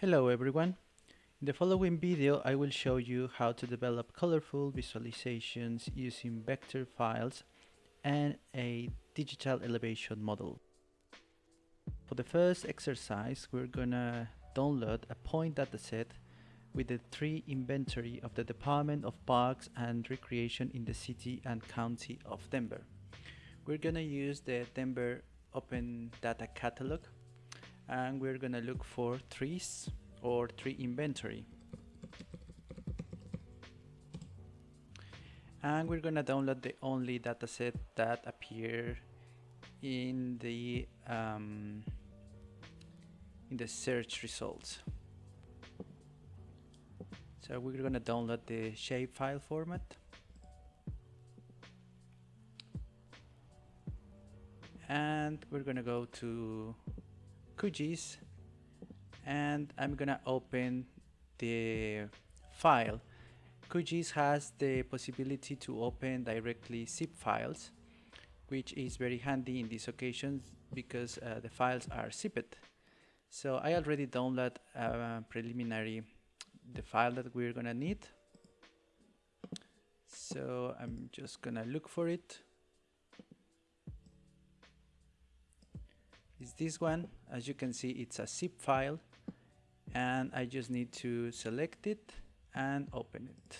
Hello everyone. In the following video I will show you how to develop colorful visualizations using vector files and a digital elevation model. For the first exercise we're gonna download a point dataset with the tree inventory of the Department of Parks and Recreation in the city and county of Denver. We're gonna use the Denver Open Data Catalog and we're gonna look for trees or tree inventory. And we're gonna download the only dataset that appear in the um, in the search results. So we're gonna download the shapefile format. And we're gonna go to QGIS and I'm gonna open the file. QGIS has the possibility to open directly zip files which is very handy in these occasions because uh, the files are zipped. So I already download uh, preliminary the file that we're gonna need. So I'm just gonna look for it is this one. As you can see it's a zip file and I just need to select it and open it.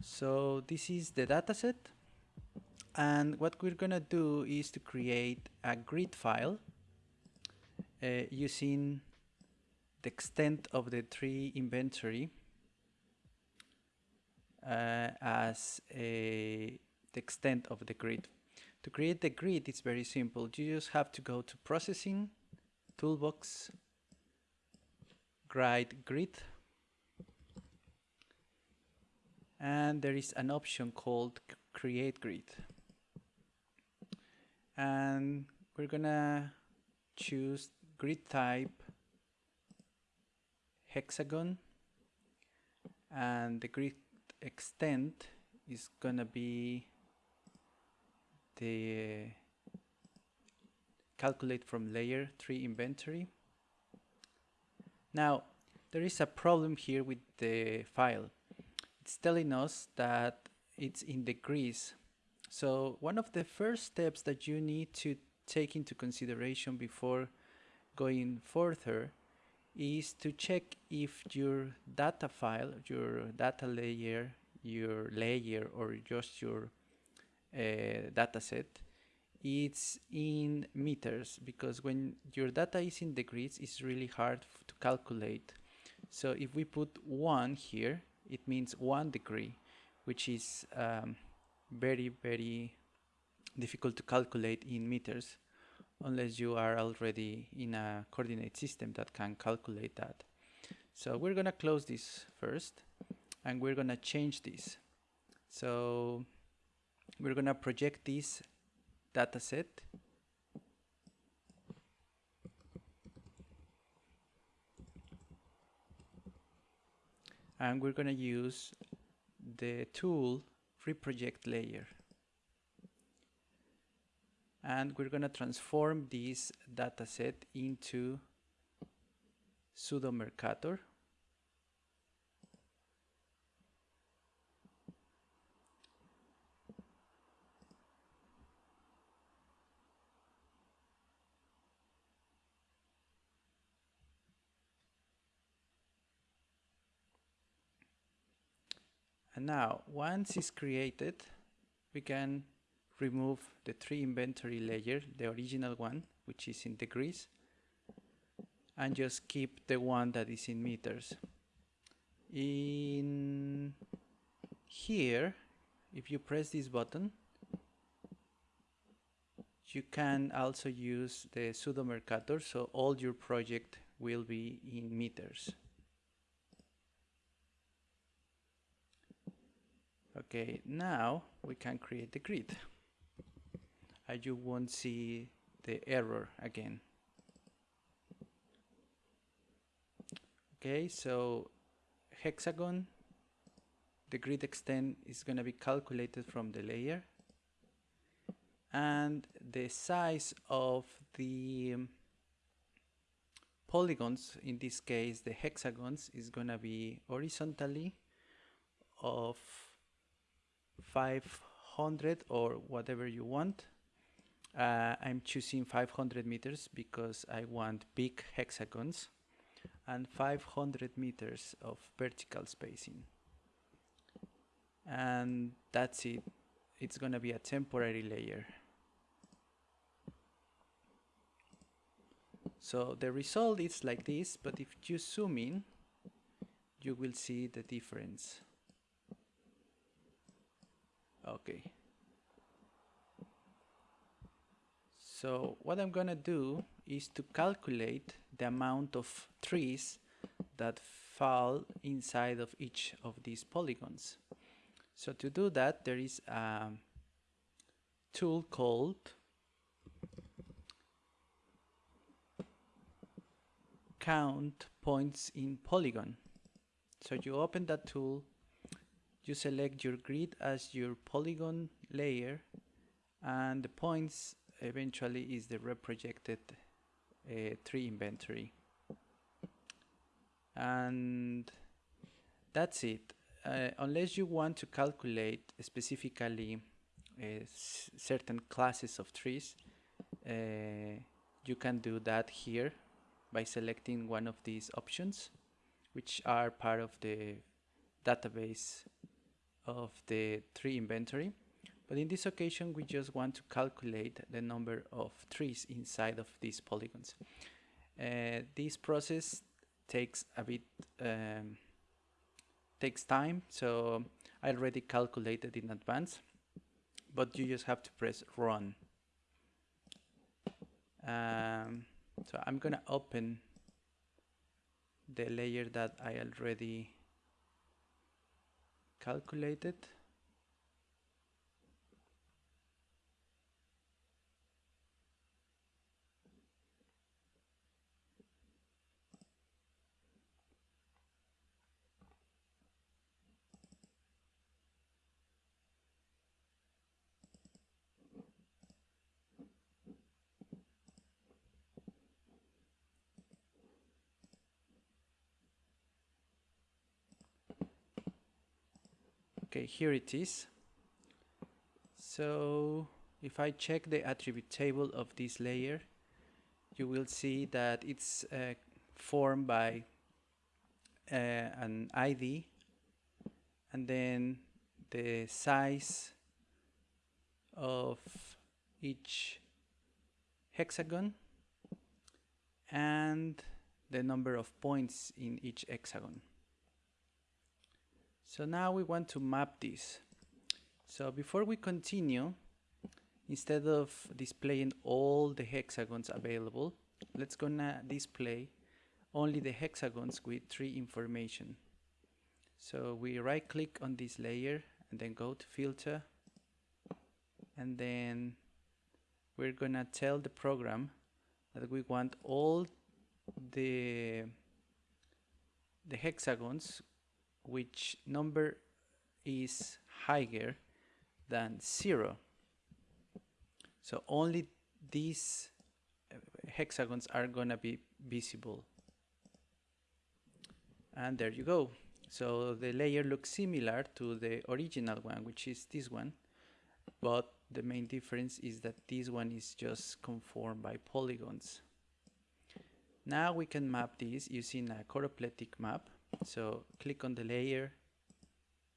So this is the dataset and what we're gonna do is to create a grid file uh, using the extent of the tree inventory Uh, as a, the extent of the grid. To create the grid, it's very simple. You just have to go to Processing, Toolbox, Grid Grid, and there is an option called Create Grid. And we're gonna choose grid type hexagon and the grid extent is gonna be the calculate from layer tree inventory. Now there is a problem here with the file. It's telling us that it's in degrees. So one of the first steps that you need to take into consideration before going further is to check if your data file, your data layer, your layer or just your uh, data set it's in meters because when your data is in degrees it's really hard to calculate. So if we put one here it means one degree which is um, very very difficult to calculate in meters unless you are already in a coordinate system that can calculate that. So we're gonna close this first and we're gonna change this. So we're gonna project this data set and we're gonna use the tool reproject layer and we're going to transform this dataset into pseudo Mercator. And now, once it's created, we can remove the tree inventory layer, the original one, which is in degrees, and just keep the one that is in meters. In here, if you press this button, you can also use the pseudo Mercator, so all your project will be in meters. Okay, now we can create the grid and you won't see the error again. Okay, so hexagon, the grid extent is going to be calculated from the layer. and the size of the polygons in this case the hexagons is gonna be horizontally of 500 or whatever you want uh, I'm choosing 500 meters because I want big hexagons and 500 meters of vertical spacing. And that's it. It's gonna be a temporary layer. So the result is like this but if you zoom in you will see the difference. Okay so what I'm gonna do is to calculate the amount of trees that fall inside of each of these polygons so to do that, there is a tool called count points in polygon. So you open that tool, you select your grid as your polygon layer and the points eventually is the reprojected uh, tree inventory. And that's it uh, unless you want to calculate specifically uh, certain classes of trees, uh, you can do that here by selecting one of these options, which are part of the database of the tree inventory. But in this occasion, we just want to calculate the number of trees inside of these polygons. Uh, this process takes a bit um, takes time so I already calculated in advance but you just have to press run um, so I'm gonna open the layer that I already calculated here it is. So if I check the attribute table of this layer you will see that it's uh, formed by uh, an ID and then the size of each hexagon and the number of points in each hexagon so now we want to map this. So before we continue, instead of displaying all the hexagons available, let's gonna display only the hexagons with tree information. So we right click on this layer and then go to filter and then we're gonna tell the program that we want all the the hexagons which number is higher than zero. So only these uh, hexagons are gonna be visible. And there you go. So the layer looks similar to the original one, which is this one, but the main difference is that this one is just conformed by polygons. Now we can map this using a choroplethystic map so click on the layer,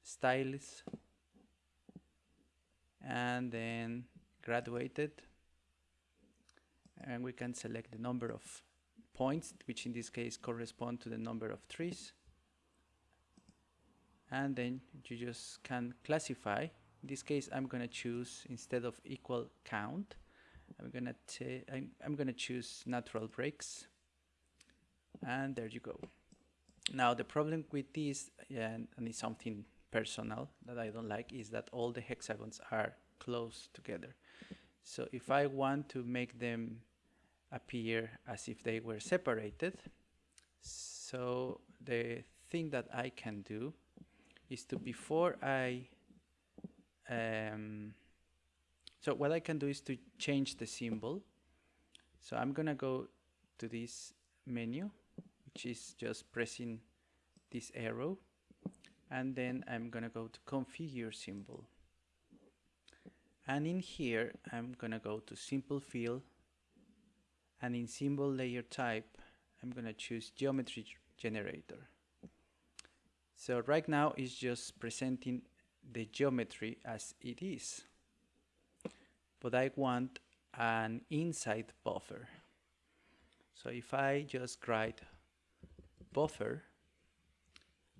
styles, and then graduated. And we can select the number of points, which in this case correspond to the number of trees. And then you just can classify. In this case, I'm gonna choose instead of equal count. I'm gonna I'm, I'm gonna choose natural breaks. And there you go. Now the problem with this, and it's something personal that I don't like, is that all the hexagons are close together. So if I want to make them appear as if they were separated, so the thing that I can do is to before I um, So what I can do is to change the symbol. So I'm gonna go to this menu, which is just pressing this arrow, and then I'm gonna go to configure symbol. And in here, I'm gonna go to simple fill, and in symbol layer type, I'm gonna choose geometry generator. So right now it's just presenting the geometry as it is but I want an inside buffer. So if I just write buffer,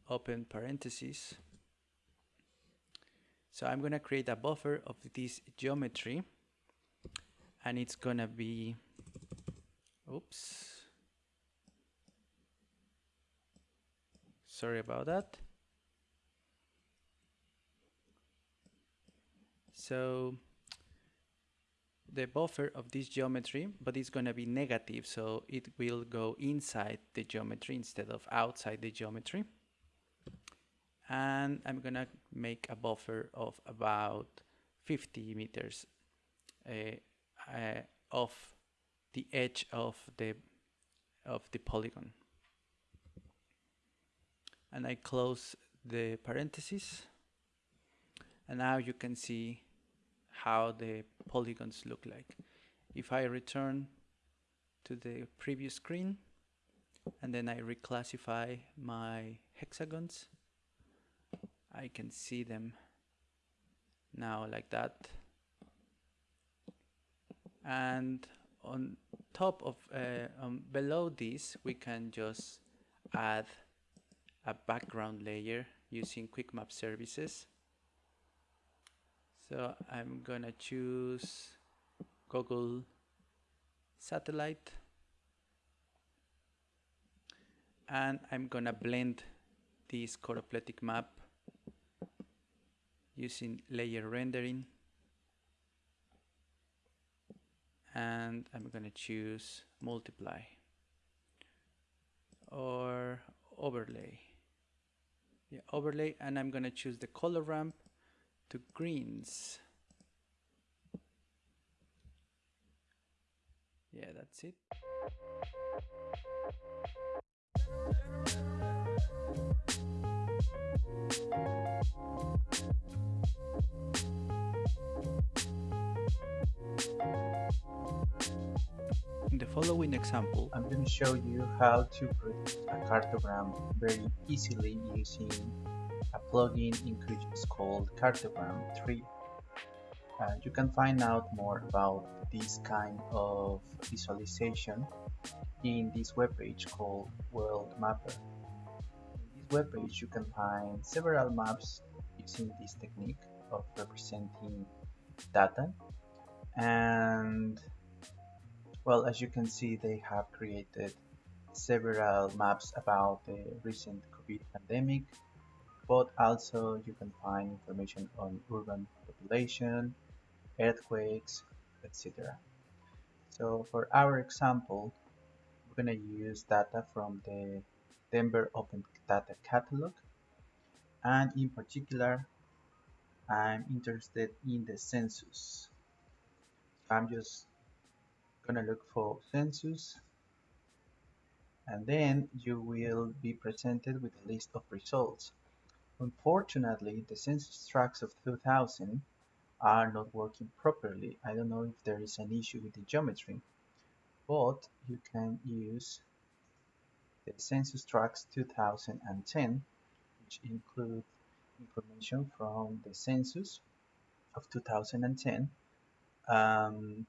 open parentheses, so I'm gonna create a buffer of this geometry and it's gonna be, oops, sorry about that. So the buffer of this geometry, but it's going to be negative, so it will go inside the geometry instead of outside the geometry. And I'm going to make a buffer of about 50 meters uh, uh, off the edge of the of the polygon. And I close the parentheses. And now you can see how the polygons look like. If I return to the previous screen and then I reclassify my hexagons, I can see them now like that. And on top of, uh, um, below this, we can just add a background layer using Quick Map services. So I'm gonna choose Google satellite. And I'm gonna blend this choroplatic map using layer rendering. And I'm gonna choose multiply or overlay. Yeah overlay and I'm gonna choose the color ramp to greens. Yeah, that's it. In the following example, I'm going to show you how to produce a cartogram very easily using a plugin in QGIS called Cartogram 3. Uh, you can find out more about this kind of visualization in this webpage called World Mapper. In this webpage you can find several maps using this technique of representing data and well as you can see they have created several maps about the recent COVID pandemic but also you can find information on urban population, earthquakes, etc. So for our example, we're going to use data from the Denver Open Data Catalog and in particular I'm interested in the census. I'm just gonna look for census and then you will be presented with a list of results. Unfortunately, the census tracts of 2000 are not working properly. I don't know if there is an issue with the geometry, but you can use the census tracts 2010, which include information from the census of 2010, um,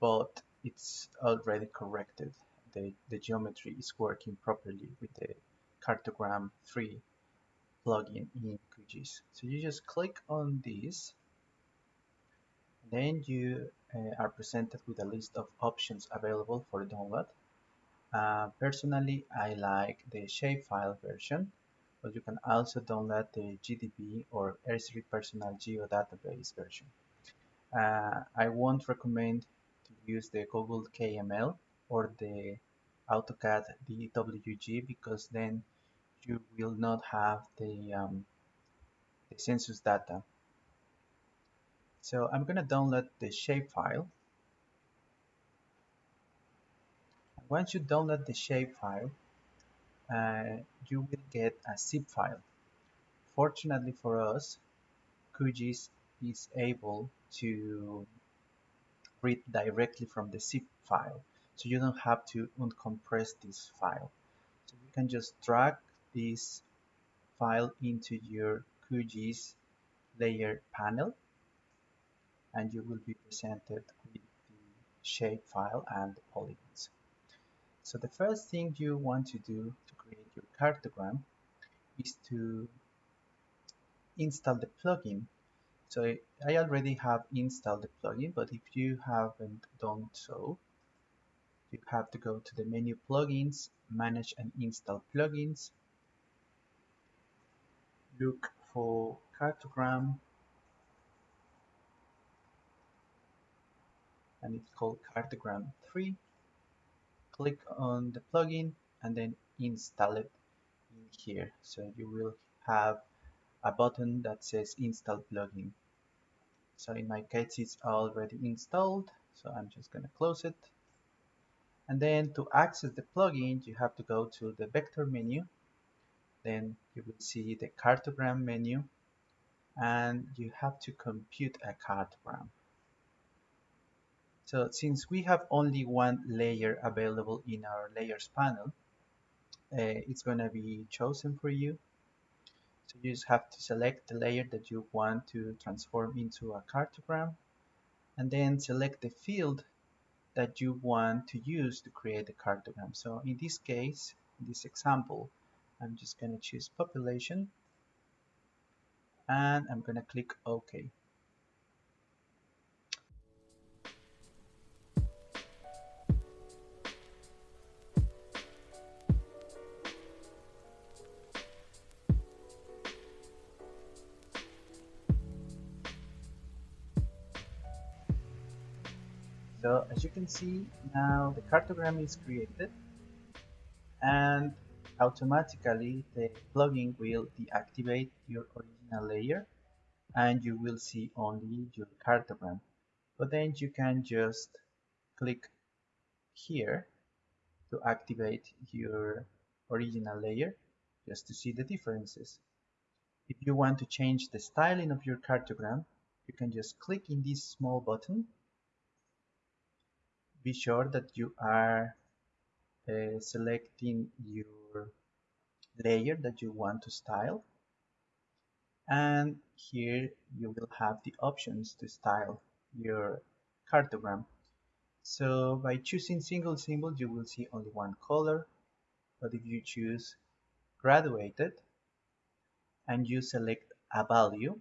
but it's already corrected. The, the geometry is working properly with the cartogram 3 plugin in QGIS. So you just click on this, then you uh, are presented with a list of options available for download. Uh, personally, I like the shapefile version, but you can also download the GDB or Esri Personal Geodatabase version. Uh, I won't recommend to use the Google KML or the AutoCAD DWG because then you will not have the, um, the census data. So I'm going to download the shapefile. Once you download the shapefile, uh, you will get a zip file. Fortunately for us, QGIS is able to read directly from the zip file. So you don't have to uncompress this file. So you can just drag this file into your QGIS layer panel and you will be presented with the shape file and the polygons. So the first thing you want to do to create your cartogram is to install the plugin. So I already have installed the plugin, but if you haven't done so, you have to go to the menu plugins, manage and install plugins, look for cartogram and it's called cartogram 3 click on the plugin and then install it in here. So you will have a button that says install plugin. So in my case it's already installed so I'm just gonna close it. And then to access the plugin you have to go to the vector menu then you will see the cartogram menu and you have to compute a cartogram so since we have only one layer available in our layers panel uh, it's going to be chosen for you so you just have to select the layer that you want to transform into a cartogram and then select the field that you want to use to create the cartogram. So in this case, in this example, I'm just going to choose population and I'm going to click OK. So as you can see now the cartogram is created and automatically the plugin will deactivate your original layer and you will see only your cartogram. But then you can just click here to activate your original layer just to see the differences. If you want to change the styling of your cartogram, you can just click in this small button be sure that you are uh, selecting your layer that you want to style. And here you will have the options to style your cartogram. So by choosing single symbol you will see only one color. But if you choose graduated and you select a value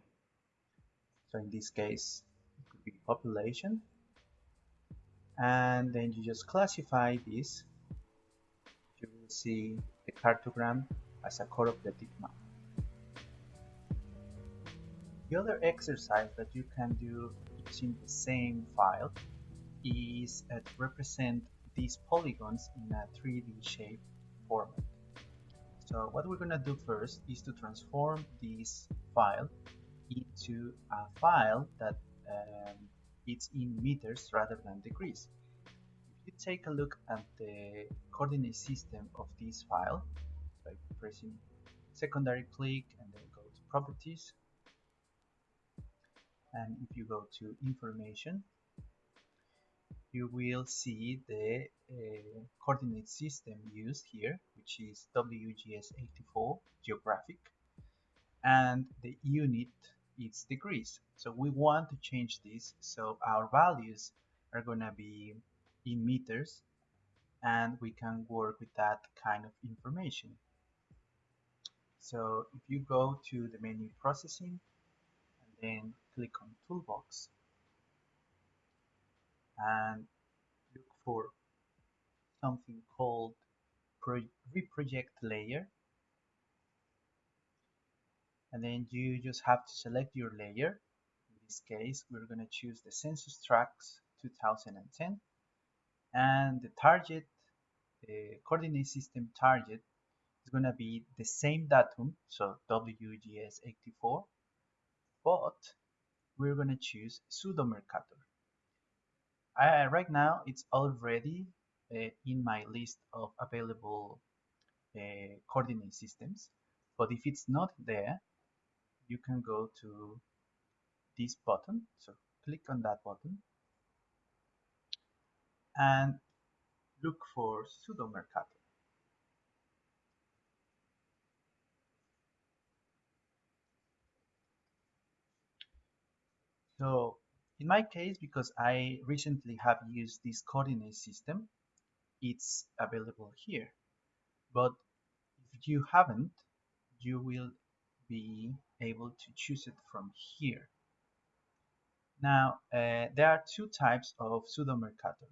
so in this case it could be population and then you just classify this you will see the cartogram as a cooperative map the other exercise that you can do using the same file is uh, to represent these polygons in a 3D shape format. So what we're going to do first is to transform this file into a file that um, it's in meters rather than degrees. If you take a look at the coordinate system of this file pressing secondary click and then go to properties and if you go to information you will see the uh, coordinate system used here which is WGS84 geographic and the unit is degrees. So we want to change this so our values are going to be in meters and we can work with that kind of information. So if you go to the menu processing and then click on toolbox and look for something called reproject layer and then you just have to select your layer. In this case we're going to choose the census tracts 2010 and the target the coordinate system target is going to be the same datum so WGS 84 but we're going to choose pseudo Mercator. I, right now, it's already uh, in my list of available uh, coordinate systems. But if it's not there, you can go to this button. So click on that button and look for pseudo Mercator. So in my case, because I recently have used this coordinate system, it's available here. But if you haven't, you will be able to choose it from here. Now, uh, there are two types of pseudo Mercator.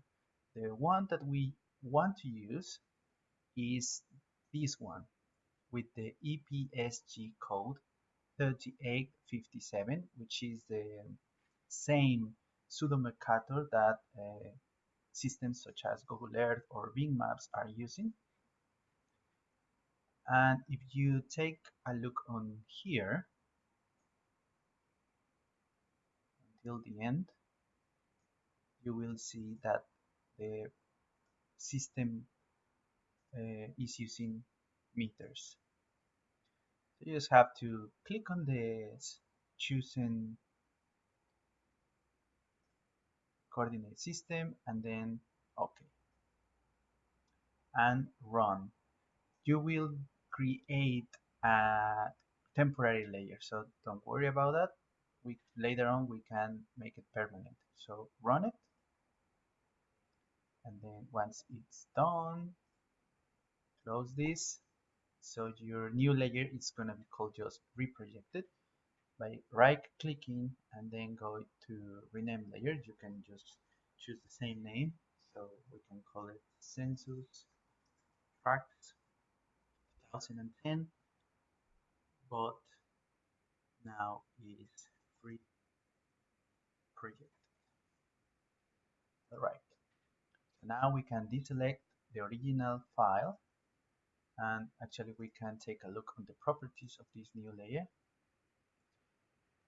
The one that we want to use is this one with the EPSG code 3857, which is the same pseudo Mercator that uh, systems such as Google Earth or Bing Maps are using. And if you take a look on here until the end, you will see that the system uh, is using meters. So you just have to click on this choosing coordinate system and then OK. And run. You will create a temporary layer so don't worry about that. We later on we can make it permanent. So run it. And then once it's done close this. So your new layer is going to be called just reprojected by right clicking and then go to rename layer. You can just choose the same name. So we can call it census tract 2010 but now is free project. All right. So now we can deselect the original file. And actually we can take a look on the properties of this new layer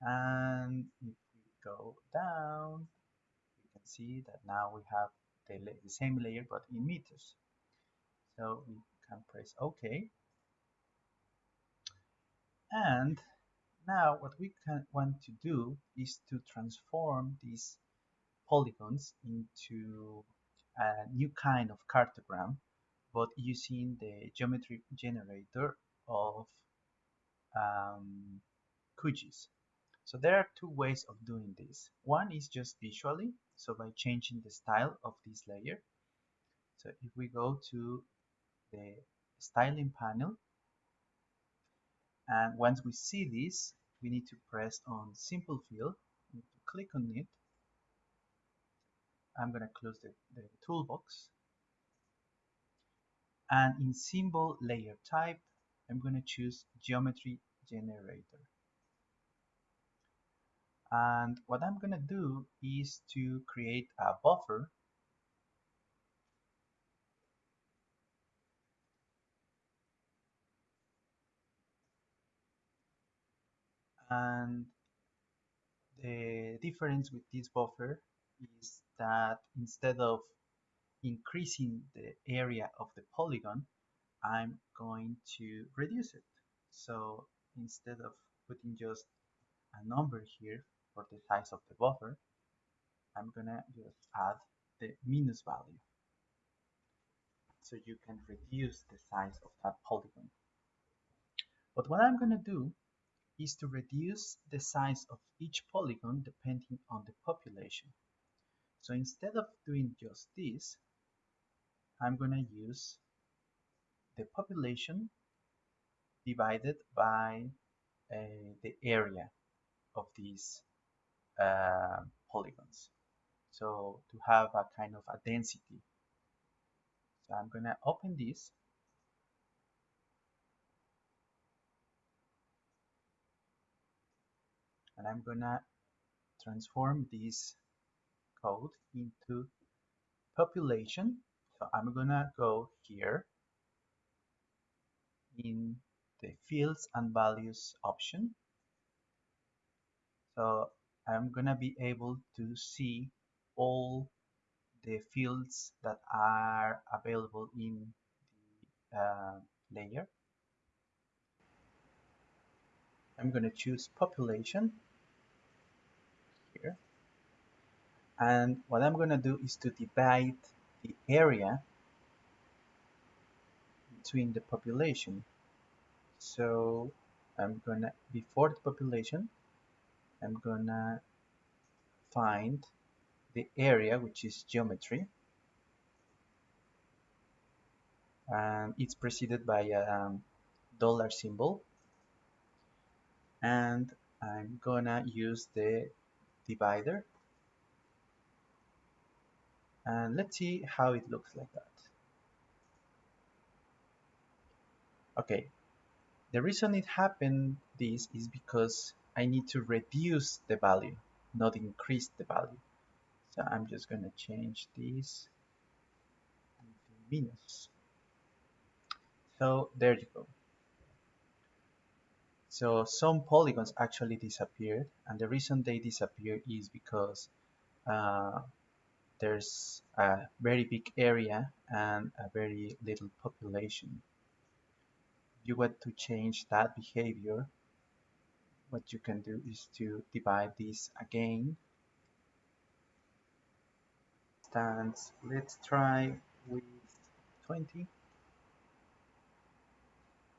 and if we go down you can see that now we have the, the same layer but in meters so we can press OK and now what we can want to do is to transform these polygons into a new kind of cartogram but using the geometry generator of um, QGIS. So there are two ways of doing this. One is just visually, so by changing the style of this layer. So if we go to the styling panel, and once we see this, we need to press on simple fill, click on it. I'm going to close the, the toolbox. And in symbol layer type, I'm going to choose geometry generator and what I'm gonna do is to create a buffer. And the difference with this buffer is that instead of increasing the area of the polygon I'm going to reduce it. So instead of putting just a number here for the size of the buffer, I'm gonna just add the minus value. So you can reduce the size of that polygon. But what I'm gonna do is to reduce the size of each polygon depending on the population. So instead of doing just this, I'm gonna use the population divided by uh, the area of these uh, polygons. So to have a kind of a density. So I'm gonna open this and I'm gonna transform this code into population. So I'm gonna go here in the fields and values option. So I'm gonna be able to see all the fields that are available in the uh, layer. I'm gonna choose population here and what I'm gonna do is to divide the area between the population so I'm gonna before the population I'm gonna find the area which is geometry. And it's preceded by a um, dollar symbol. And I'm gonna use the divider. And let's see how it looks like that. Okay. The reason it happened this is because I need to reduce the value not increase the value. So I'm just gonna change this to minus. So there you go. So some polygons actually disappeared and the reason they disappear is because uh, there's a very big area and a very little population. You want to change that behavior, what you can do is to divide this again. Let's try with 20.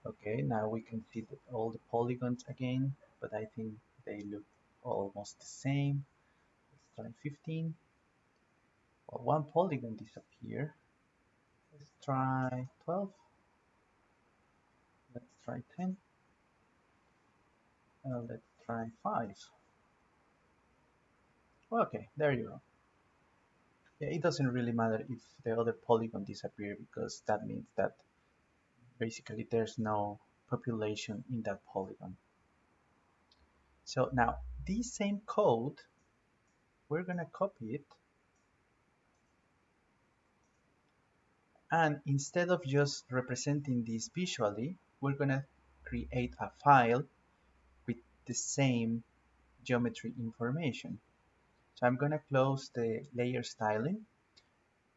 Okay, now we can see all the polygons again, but I think they look almost the same. Let's try 15. Well, one polygon disappear. Let's try 12. Let's try 10. Uh, let's try 5. Okay, there you go. Yeah, it doesn't really matter if the other polygon disappear because that means that basically there's no population in that polygon. So now this same code, we're gonna copy it and instead of just representing this visually, we're gonna create a file the same geometry information. So I'm gonna close the layer styling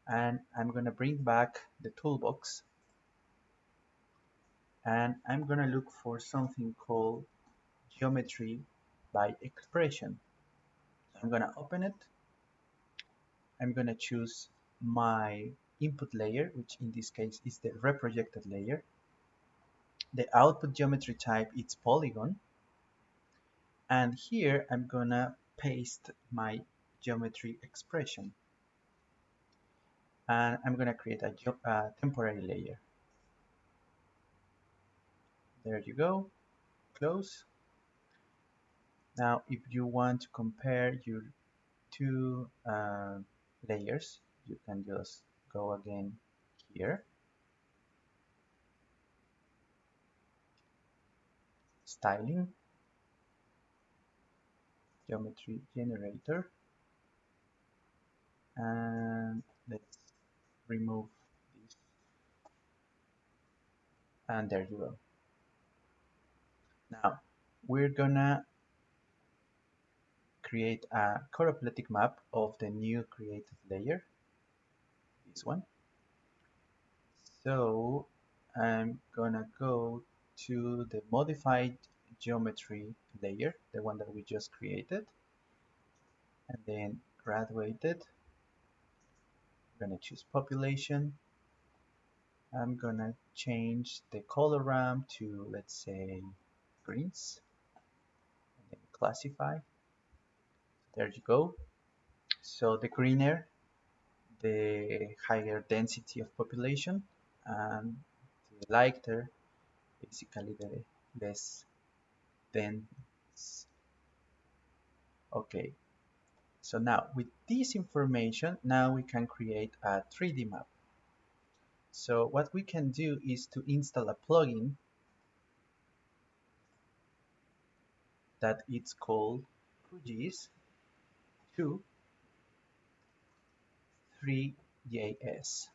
and I'm gonna bring back the toolbox and I'm gonna look for something called geometry by expression. I'm gonna open it. I'm gonna choose my input layer, which in this case is the reprojected layer. The output geometry type is polygon. And here I'm gonna paste my geometry expression. And I'm gonna create a, temporary layer. There you go, close. Now, if you want to compare your two uh, layers, you can just go again here. Styling, geometry generator, and let's remove this. And there you go. Now, we're gonna create a choroplethystic map of the new created layer, this one. So I'm gonna go to the modified geometry layer, the one that we just created, and then graduated. I'm gonna choose population. I'm gonna change the color ramp to, let's say, greens and then classify there you go so the greener the higher density of population and the lighter basically the less dense okay so now with this information now we can create a 3d map so what we can do is to install a plugin that it's called QGIS 2 3JS.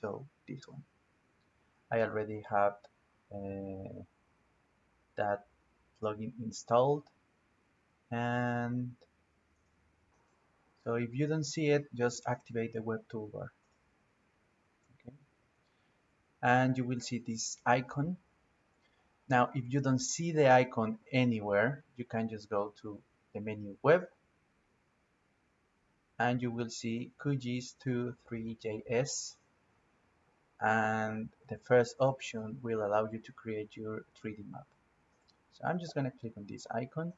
So this one. I already have uh, that plugin installed. And so if you don't see it just activate the web toolbar. Okay. And you will see this icon. Now if you don't see the icon anywhere you can just go to the menu web. And you will see QGIS 2.3.js and the first option will allow you to create your 3D map. So I'm just going to click on this icon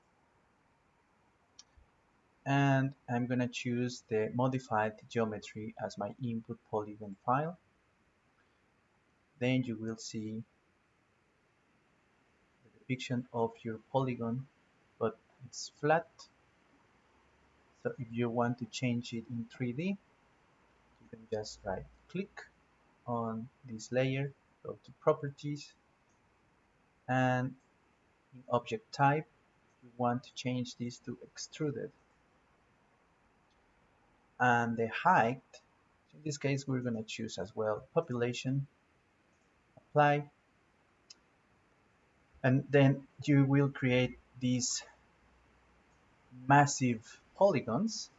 and I'm going to choose the modified geometry as my input polygon file. Then you will see the depiction of your polygon but it's flat so if you want to change it in 3D you can just right click on this layer go to properties and in object type you want to change this to extruded. And the height in this case we're going to choose as well population apply. And then you will create these massive polygons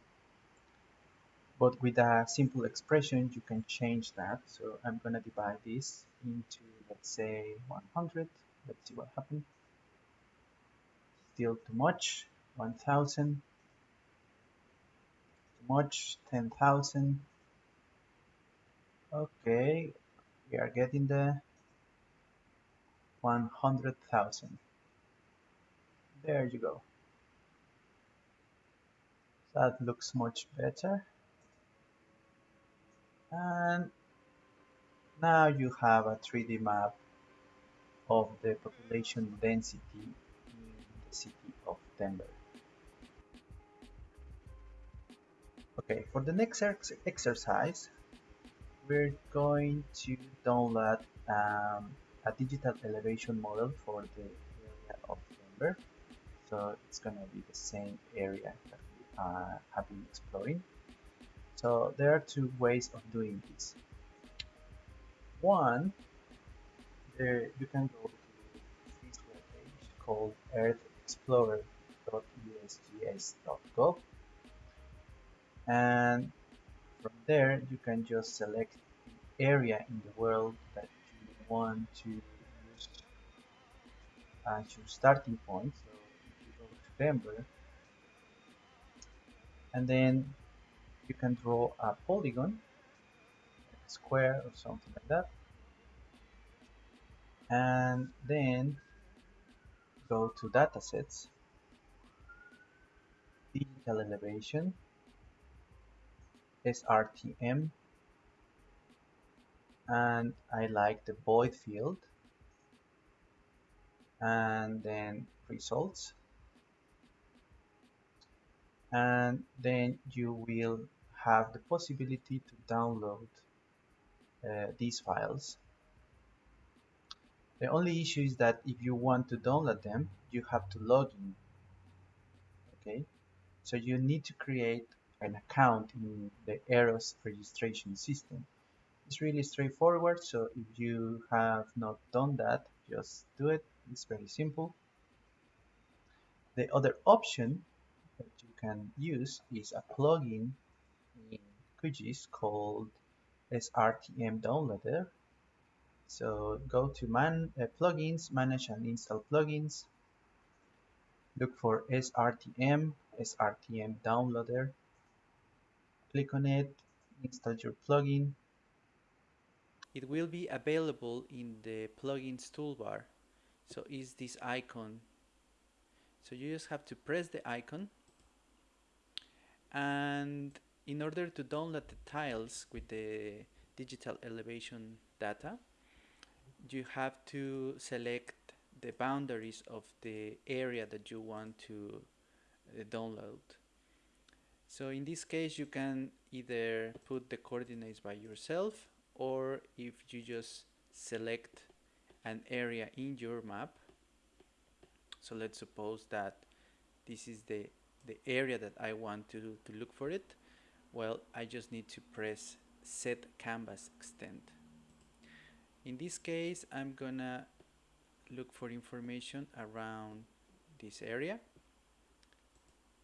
but with a simple expression you can change that. So I'm gonna divide this into let's say 100 let's see what happens still too much 1000 too much 10,000 okay we are getting the 100,000 there you go. That looks much better. And now you have a 3D map of the population density city of Denver. Okay, for the next ex exercise, we're going to download um, a digital elevation model for the area of Denver. So it's gonna be the same area that uh, have been exploring. So there are two ways of doing this. One, there you can go to this webpage called earthexplorer.usgs.gov and from there you can just select the area in the world that you want to use as your starting point. So if you go to Denver, and then you can draw a polygon square or something like that. And then go to datasets digital elevation SRTM and I like the void filled and then results and then you will have the possibility to download uh, these files. The only issue is that if you want to download them, you have to log in. Okay, so you need to create an account in the Eros registration system. It's really straightforward, so if you have not done that, just do it. It's very simple. The other option that you can use is a plugin in QGIS called SRTM Downloader. So go to man uh, plugins, manage and install plugins. Look for SRTM, SRTM Downloader. Click on it, install your plugin. It will be available in the plugins toolbar. So is this icon. So you just have to press the icon and in order to download the tiles with the digital elevation data you have to select the boundaries of the area that you want to uh, download so in this case you can either put the coordinates by yourself or if you just select an area in your map so let's suppose that this is the the area that I want to, to look for it, well, I just need to press set canvas extend. In this case, I'm gonna look for information around this area.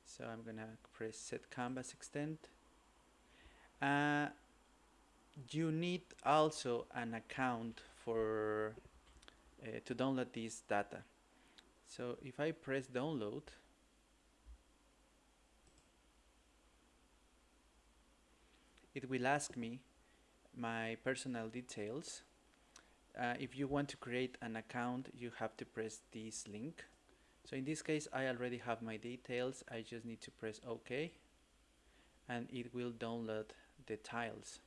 so I'm gonna press set canvas extend. Uh, you need also an account for uh, to download this data. So if I press download it will ask me my personal details uh, if you want to create an account you have to press this link. So in this case I already have my details. I just need to press OK and it will download the tiles.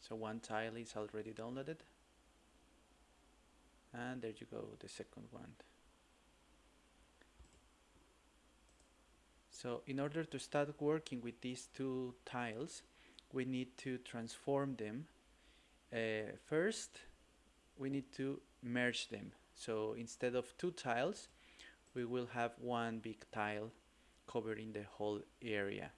So one tile is already downloaded. And there you go the second one so in order to start working with these two tiles we need to transform them. Uh, first we need to merge them. So instead of two tiles we will have one big tile covering the whole area.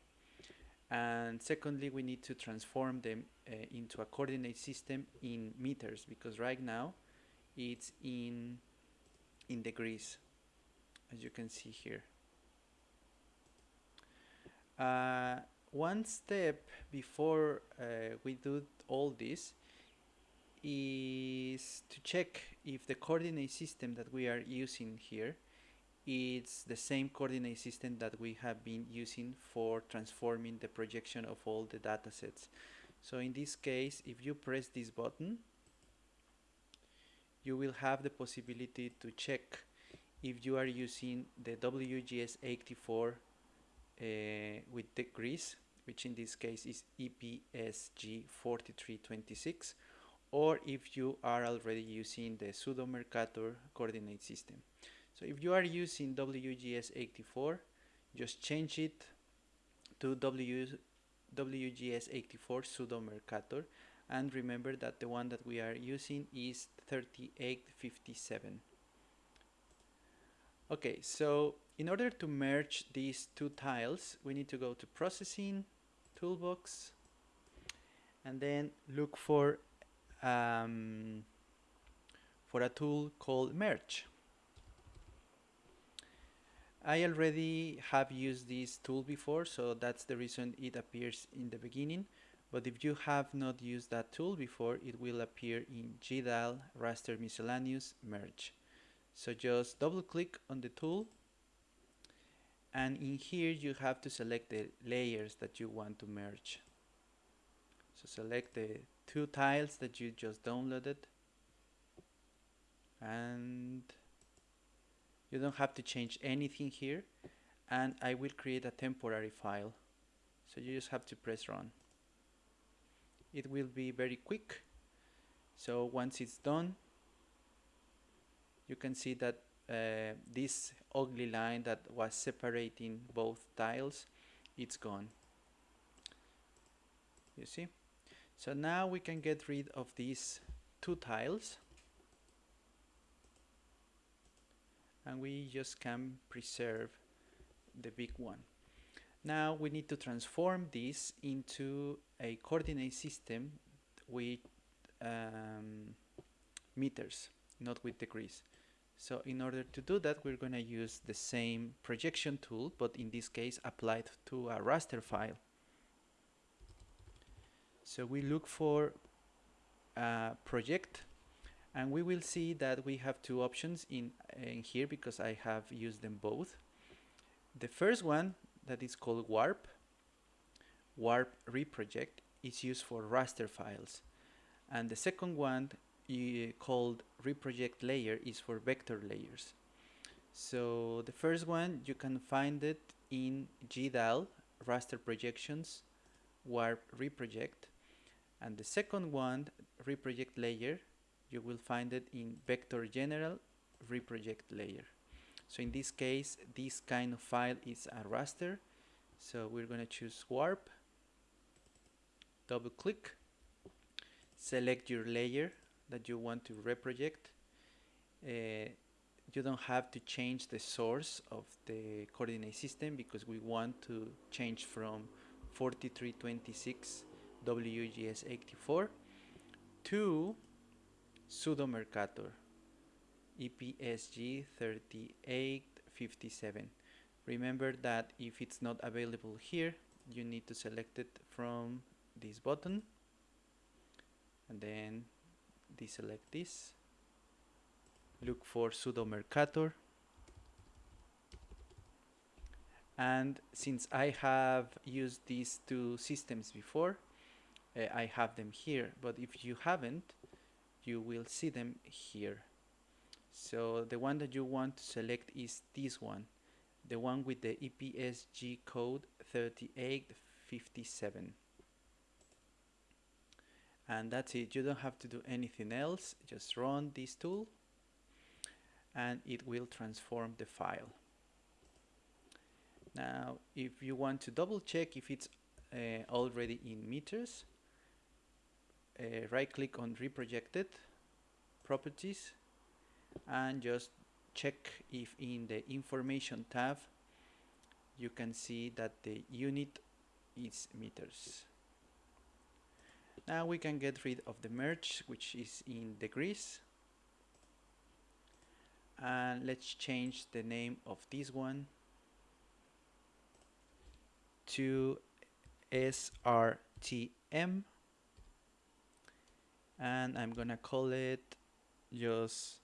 And secondly we need to transform them uh, into a coordinate system in meters because right now it's in in degrees as you can see here uh, one step before uh, we do all this is to check if the coordinate system that we are using here is the same coordinate system that we have been using for transforming the projection of all the data sets. So in this case, if you press this button, you will have the possibility to check if you are using the WGS84 uh, with degrees, which in this case is EPSG 4326, or if you are already using the pseudo Mercator coordinate system. So if you are using WGS84, just change it to w, WGS84 pseudo Mercator and remember that the one that we are using is 3857. Okay, so in order to merge these two tiles, we need to go to Processing, Toolbox, and then look for um, for a tool called Merge. I already have used this tool before, so that's the reason it appears in the beginning. But if you have not used that tool before, it will appear in GDAL Raster Miscellaneous Merge. So just double click on the tool and in here you have to select the layers that you want to merge. So select the two tiles that you just downloaded. And you don't have to change anything here. And I will create a temporary file. So you just have to press run. It will be very quick. So once it's done you can see that uh, this ugly line that was separating both tiles it's gone you see so now we can get rid of these two tiles and we just can preserve the big one. Now we need to transform this into a coordinate system with um, meters, not with degrees. So in order to do that, we're going to use the same projection tool, but in this case applied to a raster file. So we look for a project and we will see that we have two options in, in here because I have used them both. The first one that is called warp, warp reproject is used for raster files and the second one uh, called reproject layer is for vector layers. So the first one you can find it in GDAL raster projections warp reproject. And the second one reproject layer you will find it in vector general reproject layer. So in this case this kind of file is a raster. So we're going to choose warp double click select your layer that you want to reproject uh, you don't have to change the source of the coordinate system because we want to change from 4326 WGS84 to pseudo Mercator EPSG 3857. Remember that if it's not available here, you need to select it from this button and then deselect this. Look for pseudo Mercator. And since I have used these two systems before, uh, I have them here. But if you haven't, you will see them here. So the one that you want to select is this one, the one with the EPSG code 3857. And that's it, you don't have to do anything else, just run this tool and it will transform the file. Now, if you want to double check if it's uh, already in meters, uh, right click on reprojected properties and just check if in the information tab you can see that the unit is meters. Now we can get rid of the merge which is in degrees and let's change the name of this one to SRTM and I'm gonna call it just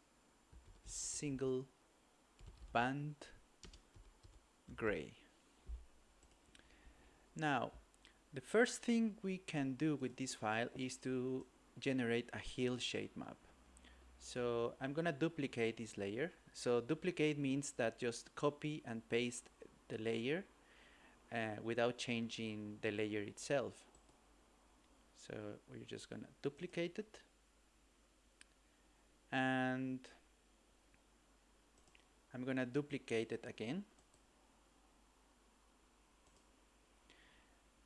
single band gray. Now, the first thing we can do with this file is to generate a hillshade map. So I'm gonna duplicate this layer. So duplicate means that just copy and paste the layer uh, without changing the layer itself. So we're just gonna duplicate it and I'm gonna duplicate it again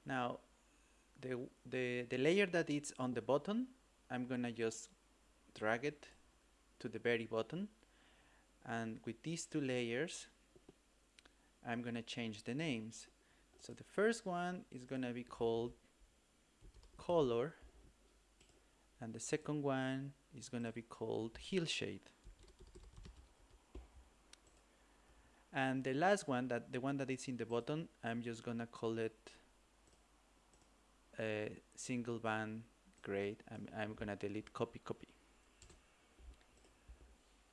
now the, the, the layer that is on the bottom I'm gonna just drag it to the very bottom. And with these two layers I'm gonna change the names. So the first one is gonna be called color and the second one is gonna be called hillshade and the last one that the one that is in the bottom I'm just gonna call it a single band grade I'm, I'm gonna delete copy copy.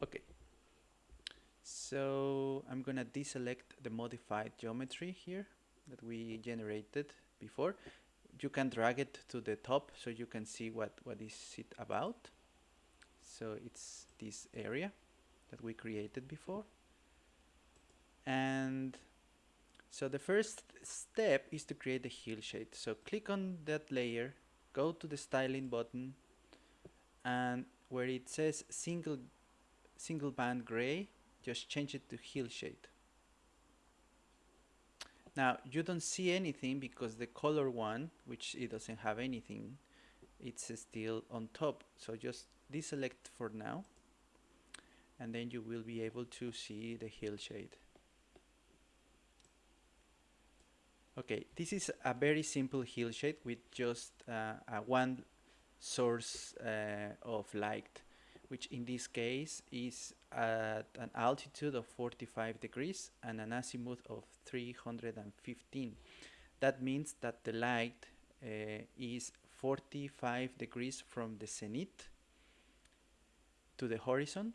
Okay. So I'm gonna deselect the modified geometry here that we generated before. You can drag it to the top so you can see what what is it about. So it's this area that we created before. And so the first step is to create the heel hillshade so click on that layer go to the styling button and where it says single single band gray just change it to heel hillshade now you don't see anything because the color one which it doesn't have anything it's still on top. So just deselect for now and then you will be able to see the hillshade okay this is a very simple hillshade with just uh, a one source uh, of light which in this case is at an altitude of 45 degrees and an azimuth of 315. That means that the light uh, is 45 degrees from the zenith to the horizon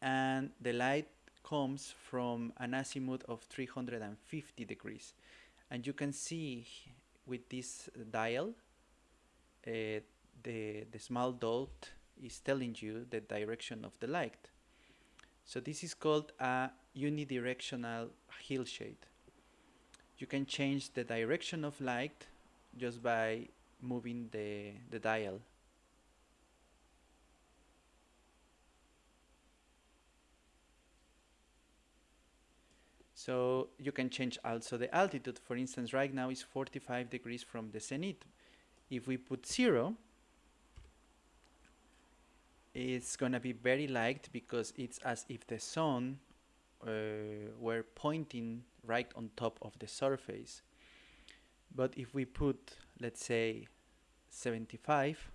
and the light comes from an azimuth of 350 degrees and you can see with this dial uh, the, the small dot is telling you the direction of the light. So this is called a unidirectional hillshade. You can change the direction of light just by moving the, the dial. So you can change also the altitude. For instance, right now is 45 degrees from the zenith. If we put zero, it's gonna be very light because it's as if the sun uh, were pointing right on top of the surface. But if we put, let's say, 75,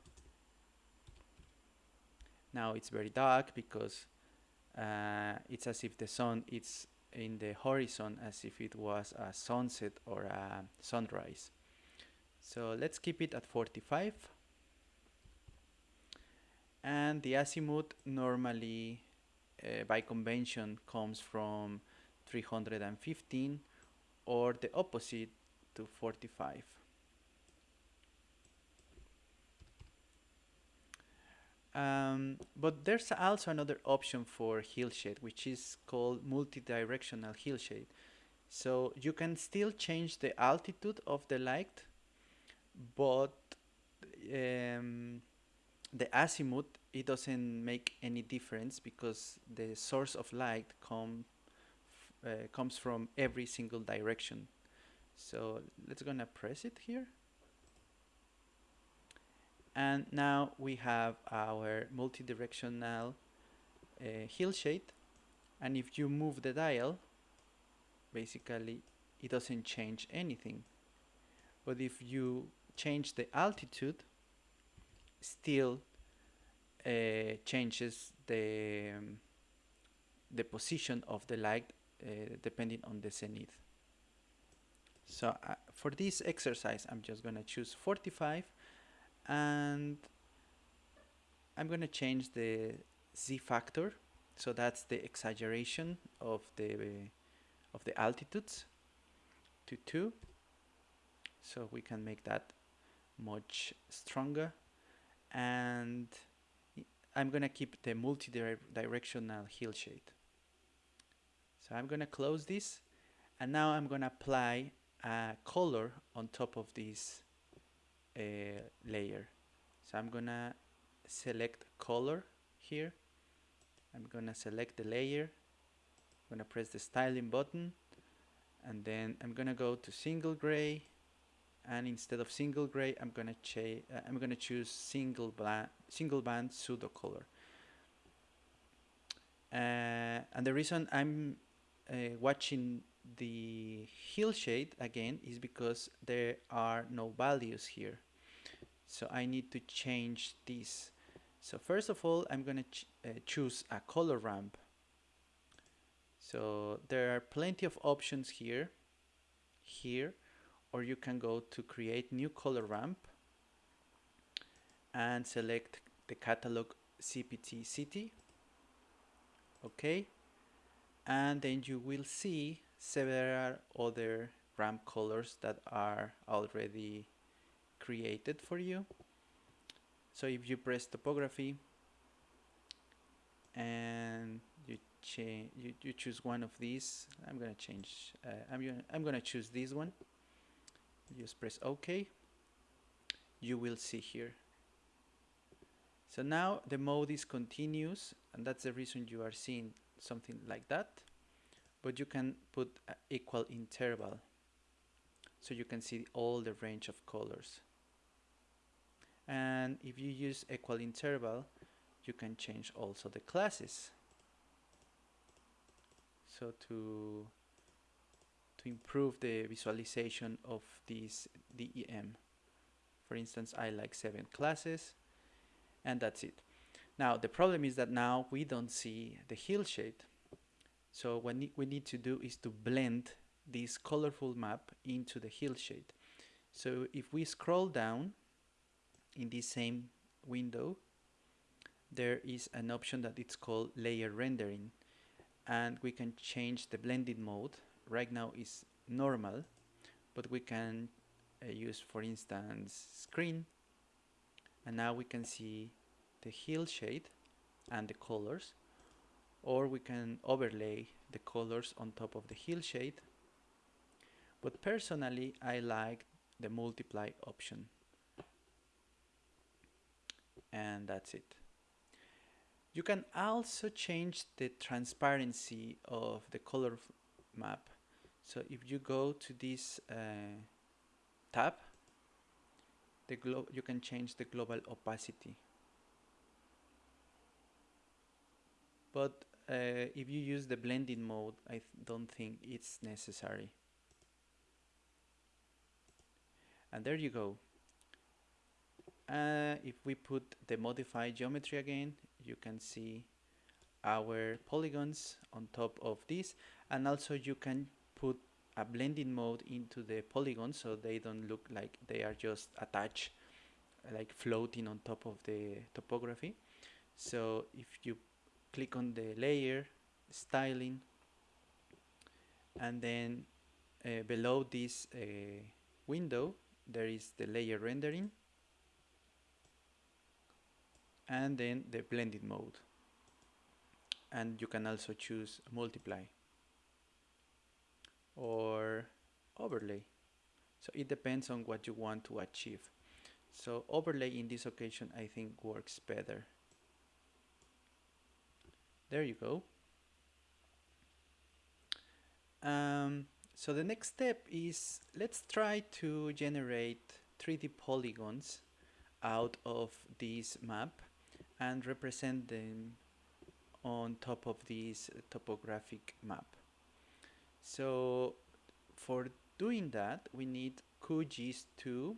now it's very dark because uh, it's as if the sun is in the horizon as if it was a sunset or a sunrise. So let's keep it at 45 and the azimuth normally uh, by convention comes from 315 or the opposite to 45 Um, but there's also another option for hillshade, which is called multi-directional hillshade. So you can still change the altitude of the light, but um, the azimuth, it doesn't make any difference because the source of light come, uh, comes from every single direction. So let's gonna press it here and now we have our multi-directional uh, hillshade and if you move the dial basically it doesn't change anything. But if you change the altitude still uh, changes the um, the position of the light uh, depending on the zenith. So uh, for this exercise I'm just gonna choose 45 and I'm going to change the z factor. So that's the exaggeration of the of the altitudes to 2 so we can make that much stronger. And I'm gonna keep the multi-directional hillshade so I'm gonna close this and now I'm gonna apply a color on top of this layer. So I'm gonna select color here. I'm gonna select the layer. I'm gonna press the styling button. And then I'm gonna go to single gray. And instead of single gray I'm gonna uh, I'm gonna choose single band single band pseudo color uh, and the reason I'm uh, watching the hill shade again is because there are no values here so I need to change this. So first of all I'm gonna ch uh, choose a color ramp. So there are plenty of options here here or you can go to create new color ramp and select the catalog CPT city. Okay? And then you will see several other ramp colors that are already created for you. So if you press topography and you change you, you choose one of these I'm gonna change uh, I'm gonna I'm gonna choose this one. Just press OK. You will see here. So now the mode is continuous and that's the reason you are seeing something like that. But you can put equal interval. So you can see all the range of colors and if you use equal interval you can change also the classes. So to to improve the visualization of this DEM for instance I like seven classes and that's it. Now the problem is that now we don't see the hillshade so what we need to do is to blend this colorful map into the hillshade so if we scroll down in this same window there is an option that it's called layer rendering. And we can change the blending mode. Right now is normal but we can uh, use for instance screen. And now we can see the hill shade and the colors. Or we can overlay the colors on top of the hill shade. but personally I like the multiply option and that's it. You can also change the transparency of the color map. So if you go to this uh, tab, the you can change the global opacity. But uh, if you use the blending mode, I don't think it's necessary. And there you go. Uh, if we put the modify geometry again, you can see our polygons on top of this. And also you can put a blending mode into the polygons so they don't look like they are just attached like floating on top of the topography. So if you click on the layer styling and then uh, below this uh, window there is the layer rendering and then the blended mode. And you can also choose multiply or overlay. So it depends on what you want to achieve. So overlay in this occasion I think works better. There you go. Um, so the next step is let's try to generate 3D polygons out of this map and represent them on top of this topographic map. So for doing that we need QGIS 2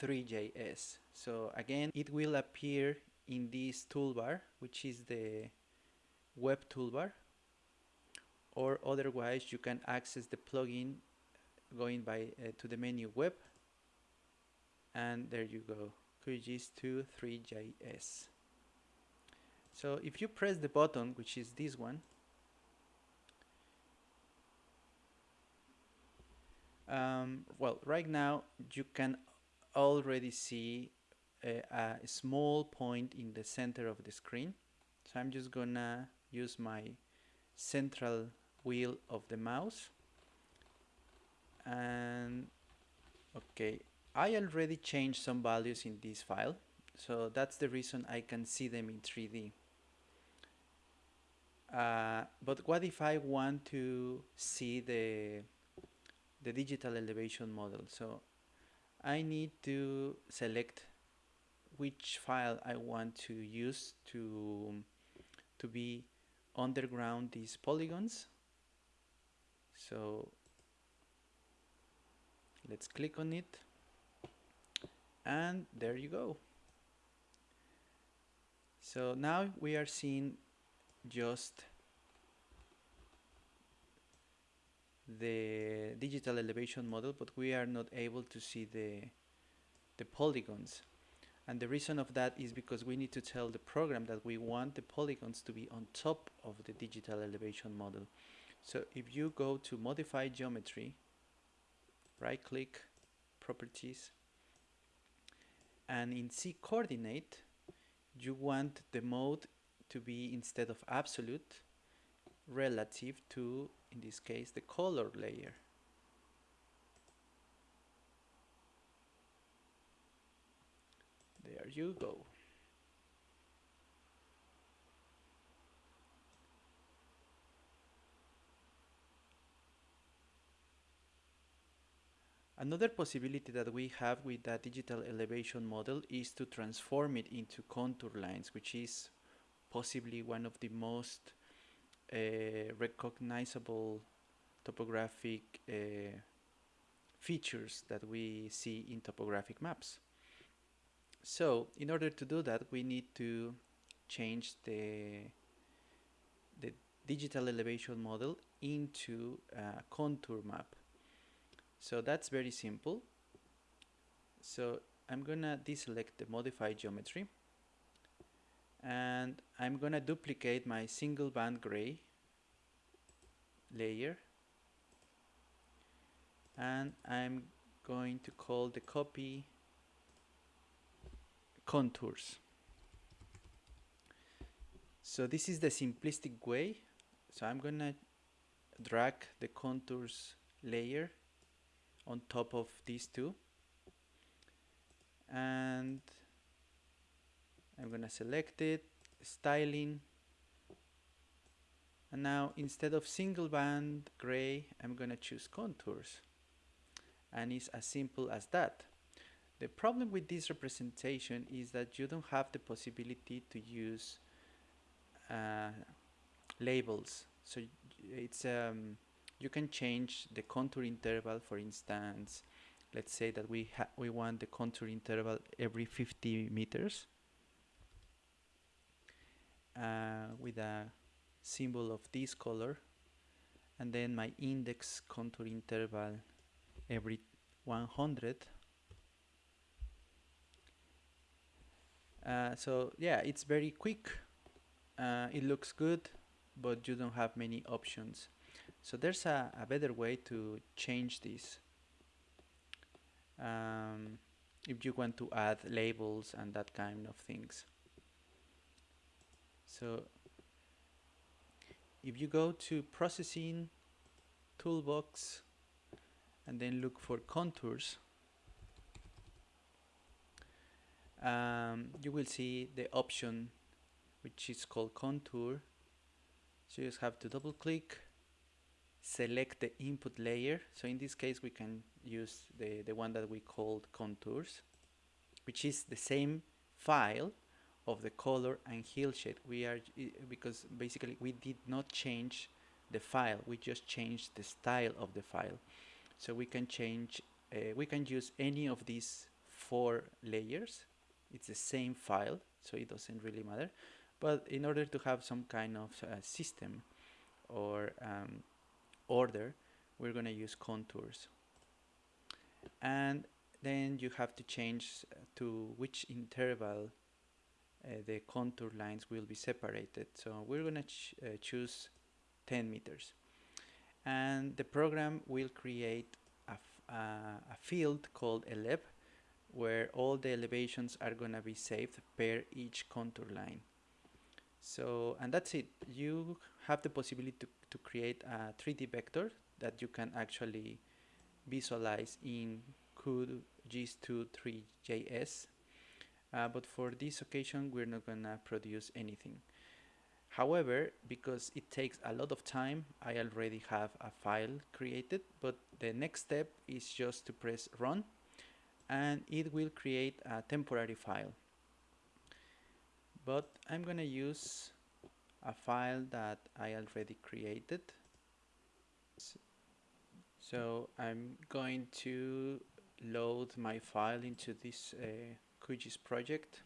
3JS. So again it will appear in this toolbar which is the web toolbar or otherwise you can access the plugin going by uh, to the menu web and there you go QGIS 2 3JS so if you press the button which is this one um, well right now you can already see a, a small point in the center of the screen. So I'm just gonna use my central wheel of the mouse. And okay I already changed some values in this file. So that's the reason I can see them in 3D uh, but what if I want to see the the digital elevation model? So I need to select which file I want to use to to be underground these polygons. So let's click on it. And there you go. So now we are seeing just the digital elevation model but we are not able to see the the polygons. And the reason of that is because we need to tell the program that we want the polygons to be on top of the digital elevation model. So if you go to modify geometry right click properties and in Z coordinate you want the mode to be instead of absolute relative to in this case the color layer. There you go. Another possibility that we have with that digital elevation model is to transform it into contour lines, which is possibly one of the most uh, recognizable topographic uh, features that we see in topographic maps. So in order to do that we need to change the, the digital elevation model into a contour map. So that's very simple. So I'm gonna deselect the modify geometry and I'm gonna duplicate my single band gray layer. And I'm going to call the copy contours. So this is the simplistic way. So I'm gonna drag the contours layer on top of these two. And I'm gonna select it styling. And now instead of single band gray I'm gonna choose contours. And it's as simple as that. The problem with this representation is that you don't have the possibility to use uh, labels. So it's um, you can change the contour interval for instance let's say that we we want the contour interval every 50 meters uh, with a symbol of this color and then my index contour interval every 100 uh, so yeah it's very quick. Uh, it looks good but you don't have many options. So there's a, a better way to change this. Um, if you want to add labels and that kind of things so if you go to processing toolbox and then look for contours um, you will see the option which is called contour. So you just have to double click select the input layer. So in this case we can use the the one that we called contours which is the same file of the color and hillshade we are because basically we did not change the file we just changed the style of the file. So we can change uh, we can use any of these four layers. It's the same file so it doesn't really matter. But in order to have some kind of uh, system or um, order we're going to use contours. And then you have to change to which interval the contour lines will be separated. So we're going to ch uh, choose 10 meters. And the program will create a, uh, a field called eleb where all the elevations are going to be saved per each contour line. So and that's it. You have the possibility to, to create a 3d vector that you can actually visualize in QGIS2 uh, but for this occasion we're not gonna produce anything. However because it takes a lot of time I already have a file created but the next step is just to press run and it will create a temporary file. But I'm gonna use a file that I already created. So I'm going to load my file into this uh, QGIS project.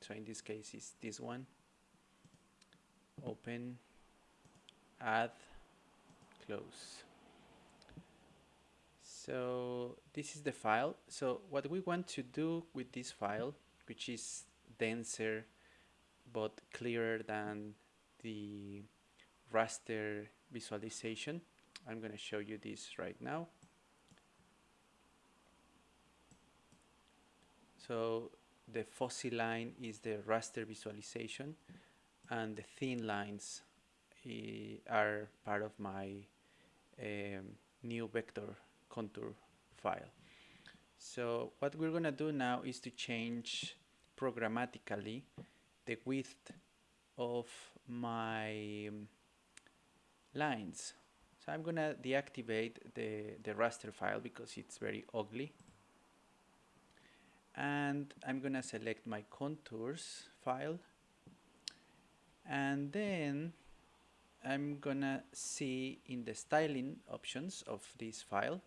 So in this case is this one. Open add close. So this is the file. So what we want to do with this file which is denser but clearer than the raster visualization I'm going to show you this right now. So the fuzzy line is the raster visualization and the thin lines uh, are part of my um, new vector contour file. So what we're gonna do now is to change programmatically the width of my um, lines. So I'm gonna deactivate the, the raster file because it's very ugly and I'm gonna select my contours file. And then I'm gonna see in the styling options of this file.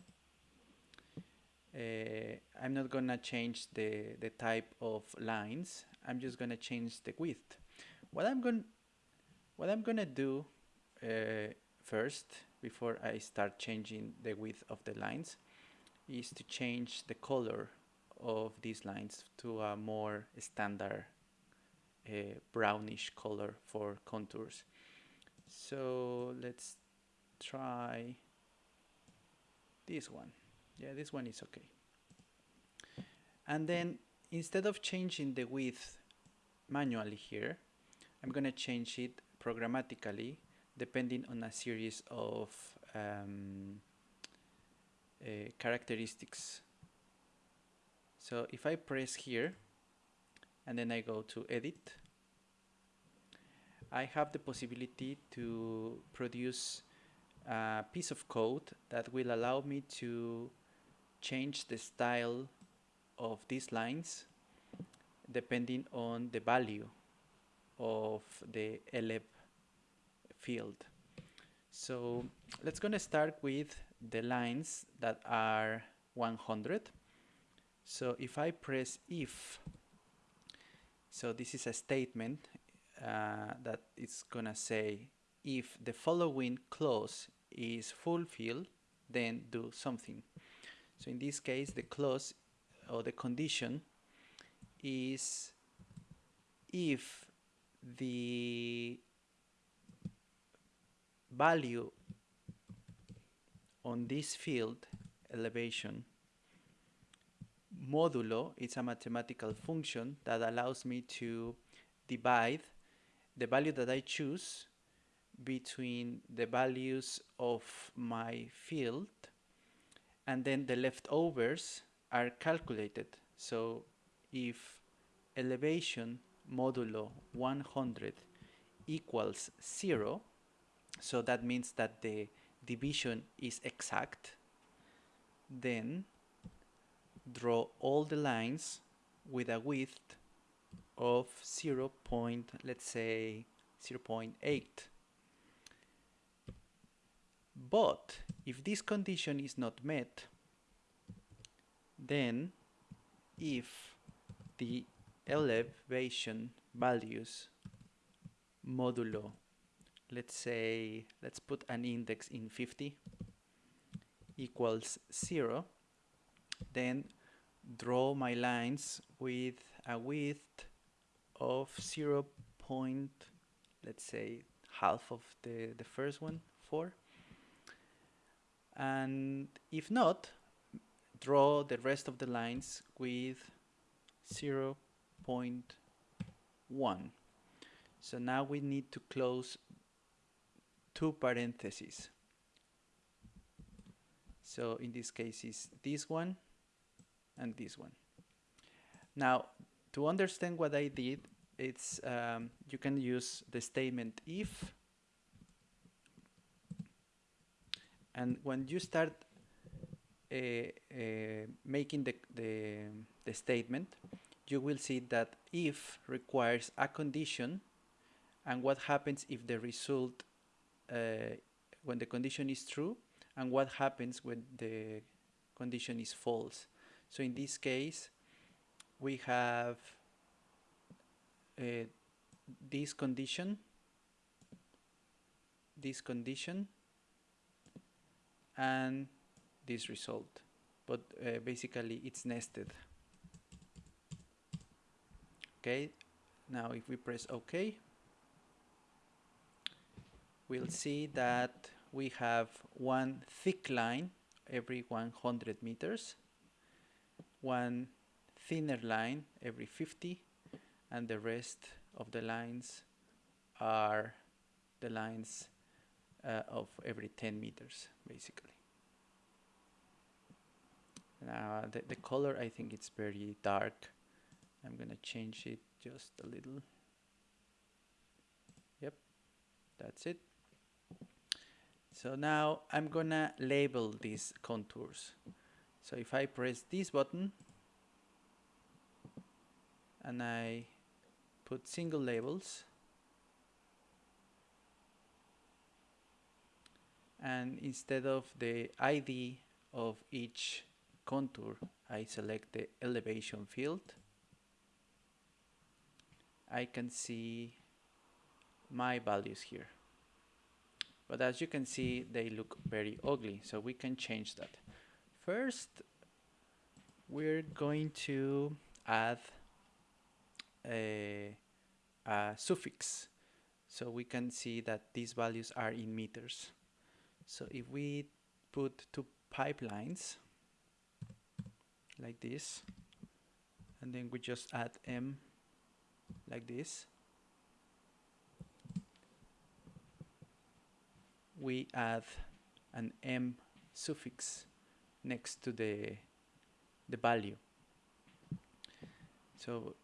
Uh, I'm not gonna change the, the type of lines. I'm just gonna change the width. What I'm gonna what I'm gonna do uh, first before I start changing the width of the lines is to change the color of these lines to a more standard uh, brownish color for contours. So let's try this one. Yeah this one is okay. And then instead of changing the width manually here I'm gonna change it programmatically depending on a series of um, uh, characteristics so if I press here and then I go to edit I have the possibility to produce a piece of code that will allow me to change the style of these lines depending on the value of the eleb field. So let's gonna start with the lines that are 100 so if I press if so this is a statement uh, that it's gonna say if the following clause is fulfilled then do something. So in this case the clause or the condition is if the value on this field elevation modulo is a mathematical function that allows me to divide the value that I choose between the values of my field and then the leftovers are calculated. So if elevation modulo 100 equals 0 so that means that the division is exact then draw all the lines with a width of 0. Point, let's say 0 0.8 but if this condition is not met then if the elevation values modulo let's say let's put an index in 50 equals 0 then draw my lines with a width of 0 point let's say half of the the first one 4 and if not draw the rest of the lines with 0 0.1 so now we need to close two parentheses. So in this case is this one and this one now to understand what I did it's um, you can use the statement if and when you start uh, uh, making the, the, the statement you will see that if requires a condition and what happens if the result uh, when the condition is true and what happens when the condition is false. So in this case we have uh, this condition this condition and this result. But uh, basically it's nested. Okay now if we press OK we'll see that we have one thick line every 100 meters one thinner line every 50 and the rest of the lines are the lines uh, of every 10 meters basically. Now the, the color I think it's very dark. I'm gonna change it just a little. Yep that's it. So now I'm gonna label these contours so if I press this button and I put single labels and instead of the ID of each contour I select the elevation field I can see my values here. But as you can see, they look very ugly, so we can change that. First, we're going to add a, a suffix. So we can see that these values are in meters. So if we put two pipelines like this, and then we just add m like this we add an m suffix next to the the value. So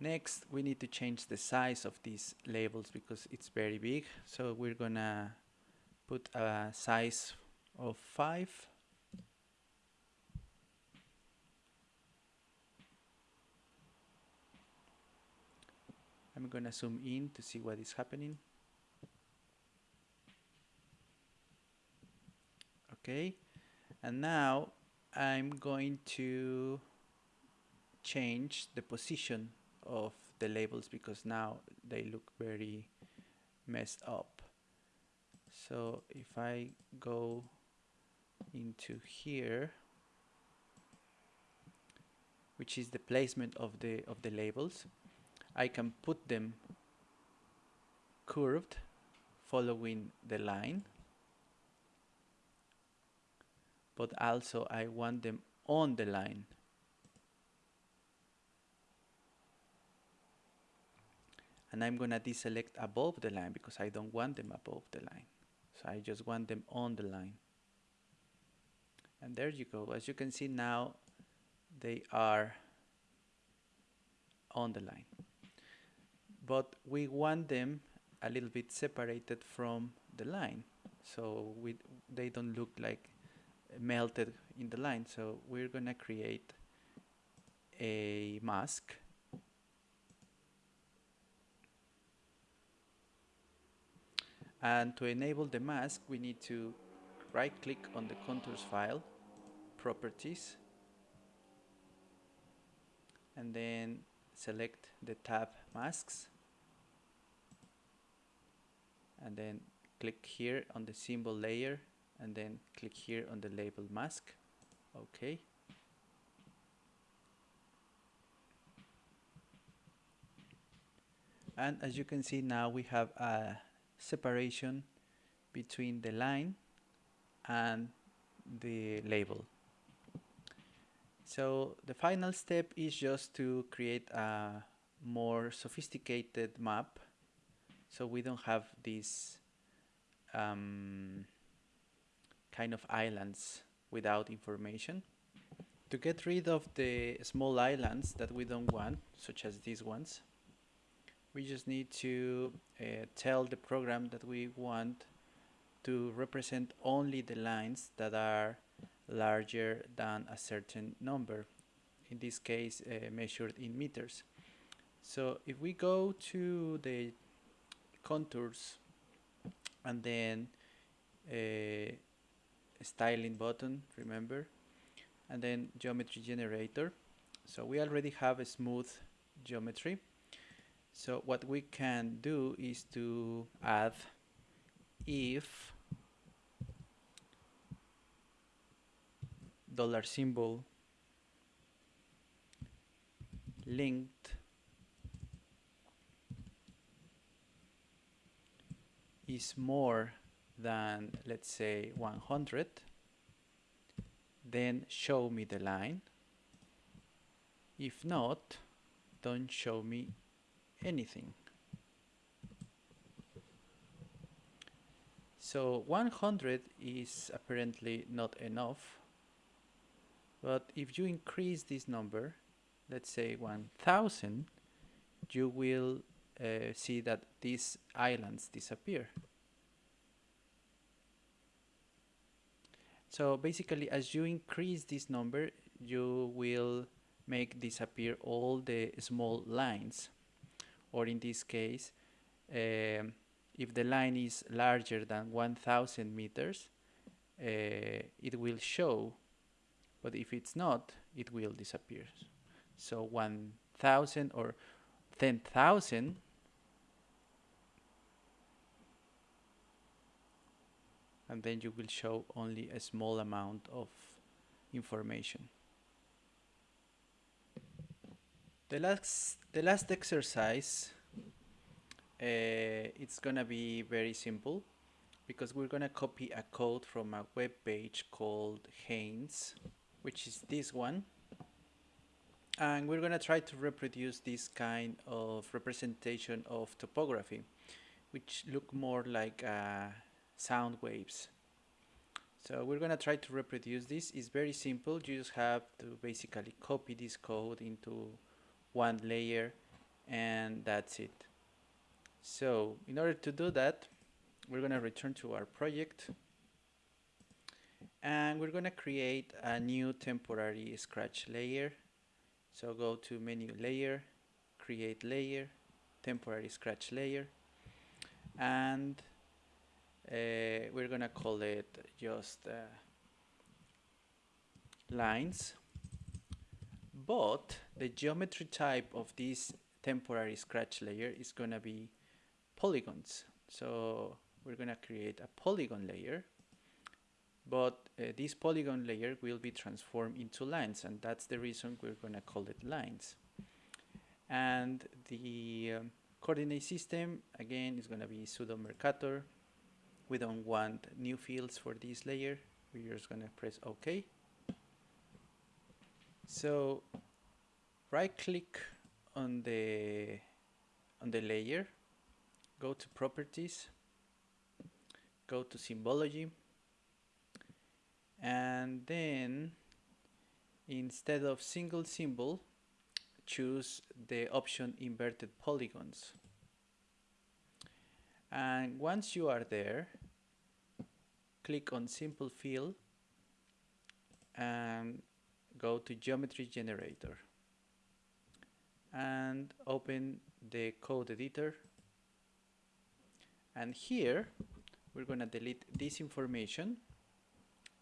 next we need to change the size of these labels because it's very big. So we're gonna put a size of 5 I'm gonna zoom in to see what is happening. Okay, and now I'm going to change the position of the labels because now they look very messed up. So if I go into here which is the placement of the of the labels I can put them curved following the line but also I want them on the line. And I'm gonna deselect above the line because I don't want them above the line. So I just want them on the line. And there you go. As you can see now they are on the line. But we want them a little bit separated from the line. So we they don't look like melted in the line. So we're gonna create a mask. And to enable the mask we need to right click on the contours file properties and then select the tab masks. And then click here on the symbol layer and then click here on the label mask. Okay and as you can see now we have a separation between the line and the label. So the final step is just to create a more sophisticated map. So we don't have this um, kind of islands without information. To get rid of the small islands that we don't want, such as these ones, we just need to uh, tell the program that we want to represent only the lines that are larger than a certain number in this case uh, measured in meters so if we go to the contours and then uh, styling button remember? And then geometry generator. So we already have a smooth geometry. So what we can do is to add if dollar symbol length is more than let's say 100 then show me the line if not don't show me anything. So 100 is apparently not enough, but if you increase this number, let's say 1000, you will uh, see that these islands disappear. So basically, as you increase this number, you will make disappear all the small lines. Or in this case um, if the line is larger than 1000 meters uh, it will show. But if it's not it will disappear. So 1000 or 10,000 and then you will show only a small amount of information The last, the last exercise, uh, it's gonna be very simple because we're gonna copy a code from a web page called Haynes, which is this one. And we're gonna try to reproduce this kind of representation of topography, which look more like uh, sound waves. So we're gonna try to reproduce this. It's very simple. You just have to basically copy this code into one layer and that's it so in order to do that we're going to return to our project and we're going to create a new temporary scratch layer so go to menu layer create layer temporary scratch layer and uh, we're gonna call it just uh, lines. But the geometry type of this temporary scratch layer is gonna be polygons. So we're gonna create a polygon layer but uh, this polygon layer will be transformed into lines and that's the reason we're gonna call it lines. And the um, coordinate system again is gonna be pseudo Mercator we don't want new fields for this layer. We're just gonna press OK. So right click on the on the layer go to properties go to symbology and then instead of single symbol choose the option inverted polygons and once you are there click on simple fill and go to geometry generator. And open the code editor. And here we're going to delete this information.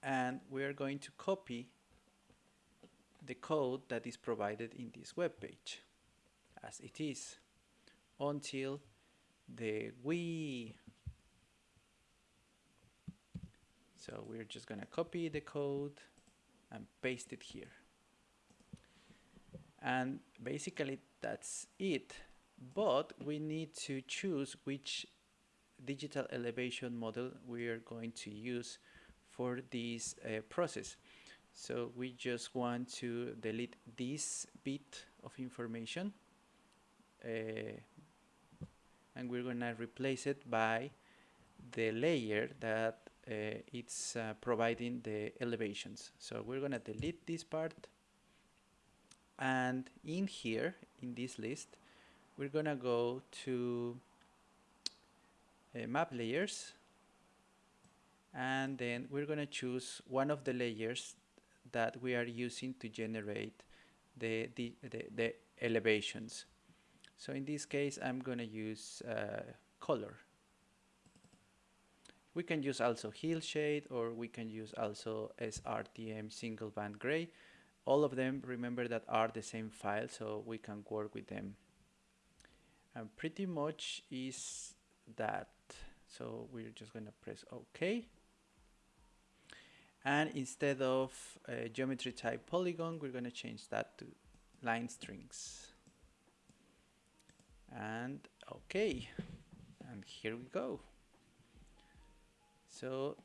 And we are going to copy the code that is provided in this web page as it is until the we. So we're just gonna copy the code and paste it here. And basically that's it. But we need to choose which digital elevation model we are going to use for this uh, process. So we just want to delete this bit of information uh, and we're gonna replace it by the layer that uh, it's uh, providing the elevations. So we're gonna delete this part. And in here in this list we're gonna go to uh, map layers. And then we're gonna choose one of the layers that we are using to generate the, the, the, the elevations so in this case I'm gonna use uh, color. We can use also Hillshade or we can use also SRTM single band gray. All of them remember that are the same file so we can work with them. And pretty much is that. So we're just gonna press OK. And instead of a geometry type polygon we're gonna change that to line strings and okay. And here we go. So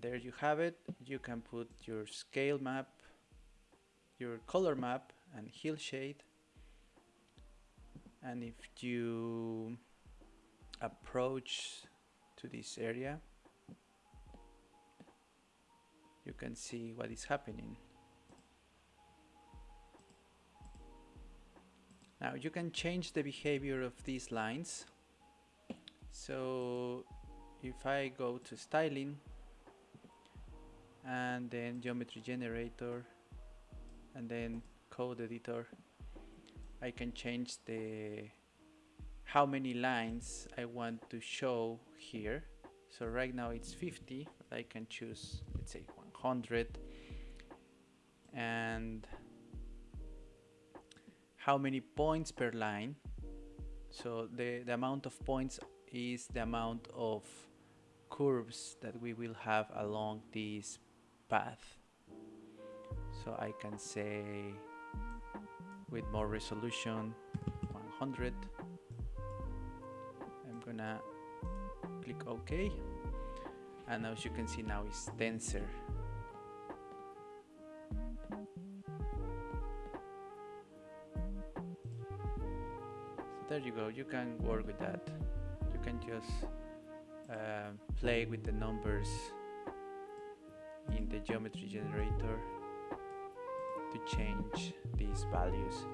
there you have it. You can put your scale map your color map and hill shade. And if you approach to this area you can see what is happening now you can change the behavior of these lines. So if I go to styling and then geometry generator and then code editor I can change the how many lines I want to show here. So right now it's 50 I can choose let's say 100 and how many points per line. So the, the amount of points is the amount of curves that we will have along this path. So I can say with more resolution 100 I'm gonna click OK. And as you can see now it's denser there you go you can work with that. You can just uh, play with the numbers in the geometry generator to change these values